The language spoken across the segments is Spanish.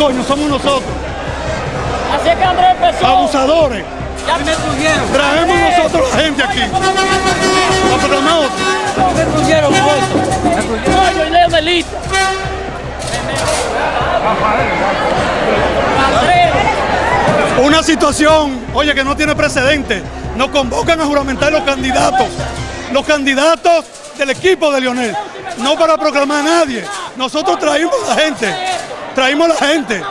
coño, somos nosotros. Así es que Andrés empezó. Abusadores. Ya me destruyeron. Traemos nosotros la gente aquí. Me. Coño, y Leo Melita. Andrés. Una situación, oye, que no tiene precedente. Nos convocan a juramentar los candidatos. Los candidatos del equipo de Lionel. No para proclamar a nadie. Nosotros traímos la gente. Traímos la gente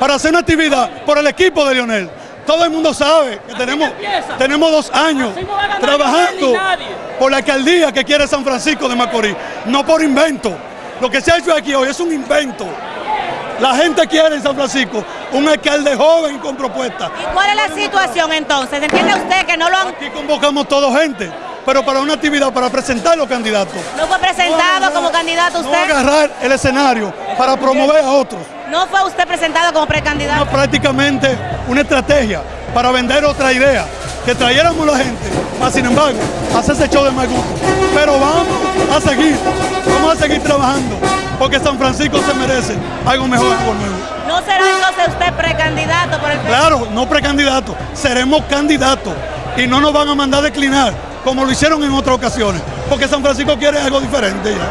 para hacer una actividad por el equipo de Lionel. Todo el mundo sabe que tenemos, tenemos dos años trabajando por la alcaldía que quiere San Francisco de Macorís. No por invento. Lo que se ha hecho aquí hoy es un invento. La gente quiere en San Francisco un alcalde joven con propuestas. ¿Y cuál es la situación entonces? ¿Entiende usted que no lo han... Aquí convocamos toda gente, pero para una actividad, para presentar los candidatos. No fue presentado No, no, como candidato No usted? agarrar el escenario para promover a otros. ¿No fue usted presentado como No, precandidato? prácticamente una estrategia para vender otra idea, que trayéramos la gente, más sin embargo, hacerse show de mal gusto. Pero vamos a seguir, vamos a seguir trabajando, porque San Francisco se merece algo mejor, algo nuevo. ¿No será entonces usted precandidato por el Claro, no precandidatos, seremos candidatos y no nos van a mandar a declinar como lo hicieron en otras ocasiones, porque San Francisco quiere algo diferente ya.